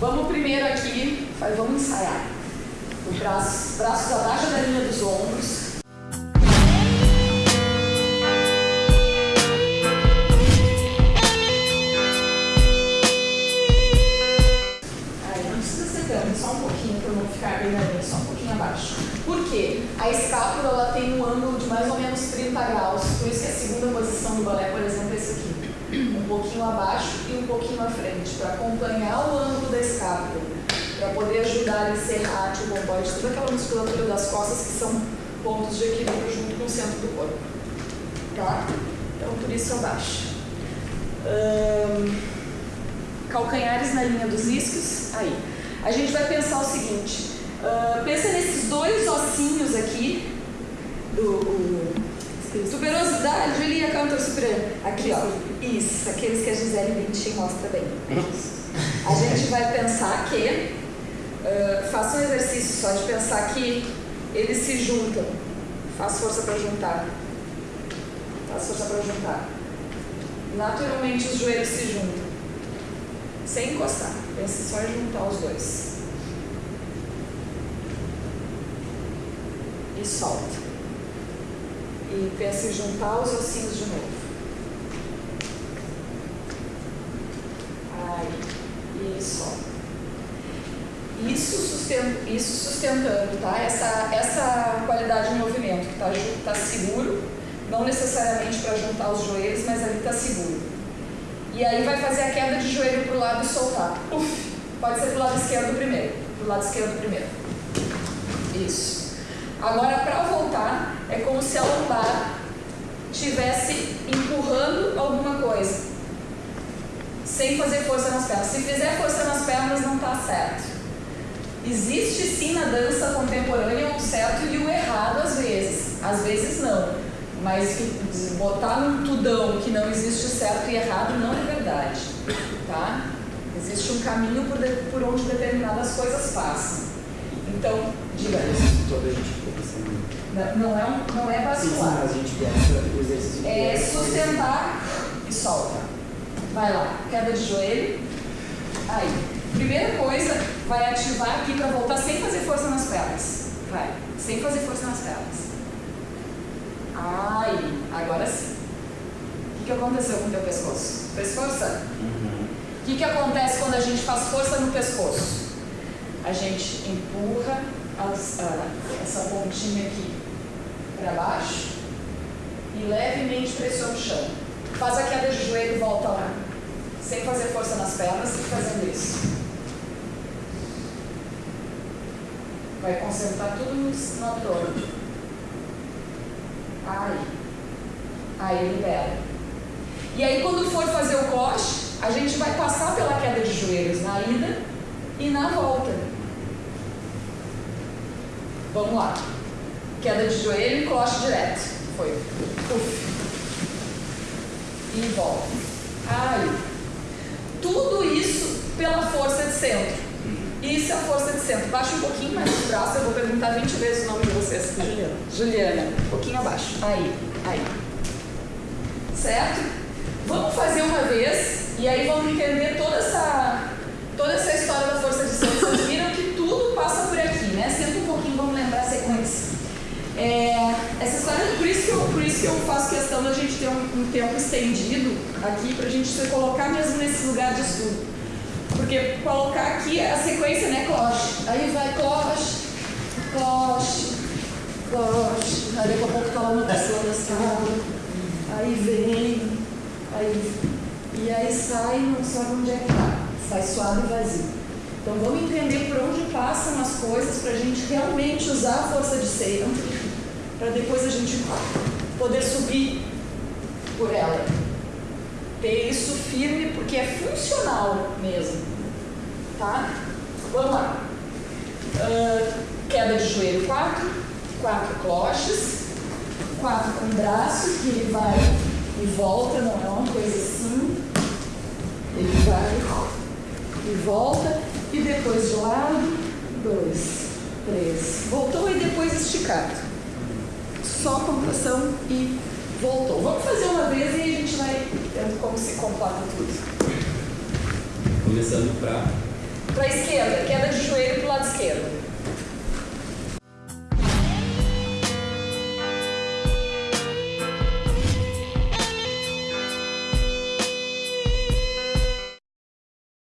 Vamos primeiro aqui, vamos ensaiar. O braço, braços abaixo da linha dos ombros. Aí não ser tanto, só um pouquinho para não ficar bem na linha, só um pouquinho abaixo. Por quê? A escápula ela tem um ângulo de mais ou menos 30 graus, por isso que a segunda posição do balé, por exemplo, é esse aqui. Um pouquinho abaixo e um pouquinho à frente, para acompanhar o ângulo da escápula, para poder ajudar a encerrar o bomboide, toda aquela musculatura das costas que são pontos de equilíbrio junto com o centro do corpo. Tá? Então, por isso abaixo. Hum, calcanhares na linha dos isquios, aí. A gente vai pensar o seguinte, uh, pensa nesses dois ossinhos aqui, do, o, tuberosidade, ali a cantor superior, aqui ó, isso, aqueles que a Gisele Bündchen mostra bem. A gente vai pensar que, uh, faça um exercício só de pensar que eles se juntam, faz força para juntar, faz força para juntar. Naturalmente os joelhos se juntam sem encostar. Pense só em juntar os dois. E solta. E pense em juntar os ossinhos de novo. Aí. E solta. Isso, isso sustentando, tá? Essa, essa qualidade de movimento, que está tá seguro, não necessariamente para juntar os joelhos, mas ali está seguro. E aí vai fazer a queda de joelho para o lado e soltar. Uf, pode ser para o lado esquerdo primeiro. Para o lado esquerdo primeiro. Isso. Agora, para voltar, é como se a lombar estivesse empurrando alguma coisa. Sem fazer força nas pernas. Se fizer força nas pernas, não está certo. Existe sim na dança contemporânea o certo e o errado às vezes. Às vezes não. Mas botar num tudão que não existe certo e errado não é verdade, tá? Existe um caminho por, de, por onde determinadas coisas passam. Então, diga Toda a gente. Não, não é, um, não é Sim, sim, vascular. a gente. É que sustentar e solta. Vai lá, queda de joelho. Aí. Primeira coisa, vai ativar aqui para voltar sem fazer força nas pernas. Vai, sem fazer força nas pernas. Ai, agora sim. O que, que aconteceu com o teu pescoço? Fez força? Uhum. O que, que acontece quando a gente faz força no pescoço? A gente empurra as- ah, essa pontinha aqui para baixo e levemente pressiona o chão. Faz a queda de joelho e volta lá. Sem fazer força nas pernas e fazendo isso. Vai concentrar tudo no, abdômen. Aí. Aí libera. E aí quando for fazer o coche, a gente vai passar pela queda de joelhos na ida e na volta. Vamos lá. Queda de joelho e coche direto. Foi. Uf. E volta. Aí. Tudo isso pela força de centro. Isso é a força de centro. Baixa um pouquinho mais o braço, eu vou perguntar 20 vezes o nome de vocês. Juliana. Juliana. Um pouquinho abaixo. Aí, aí. Certo? Vamos fazer uma vez e aí vamos entender toda essa, toda essa história da força de centro. Vocês viram que tudo passa por aqui, né? Senta um pouquinho, vamos lembrar a sequência. É, essa história, por isso, que eu, por isso que eu faço questão da gente ter um, um tempo estendido aqui, para a gente se colocar mesmo nesse lugar de estudo. Porque colocar aqui a sequência, né, cloche. Aí vai cloche, cloche, cloche. Aí daqui a pouco tá lá no pessoa da sala. Aí vem, aí, e aí sai, não sabe onde é que tá. Sai suave e vazio. Então vamos entender por onde passam as coisas para a gente realmente usar a força de centro, para depois a gente poder subir por ela ter isso firme porque é funcional mesmo. Tá? Vamos lá. Ah, queda de joelho 4, quatro cloches, quatro com braço, que ele vai e volta, não é uma coisa assim. Ele vai e volta, e depois de lado, dois, três. Voltou e depois esticado. Só contração e voltou. Vamos fazer uma vez e a gente complata tudo. Começando pra. Para a esquerda, queda de joelho para o lado esquerdo.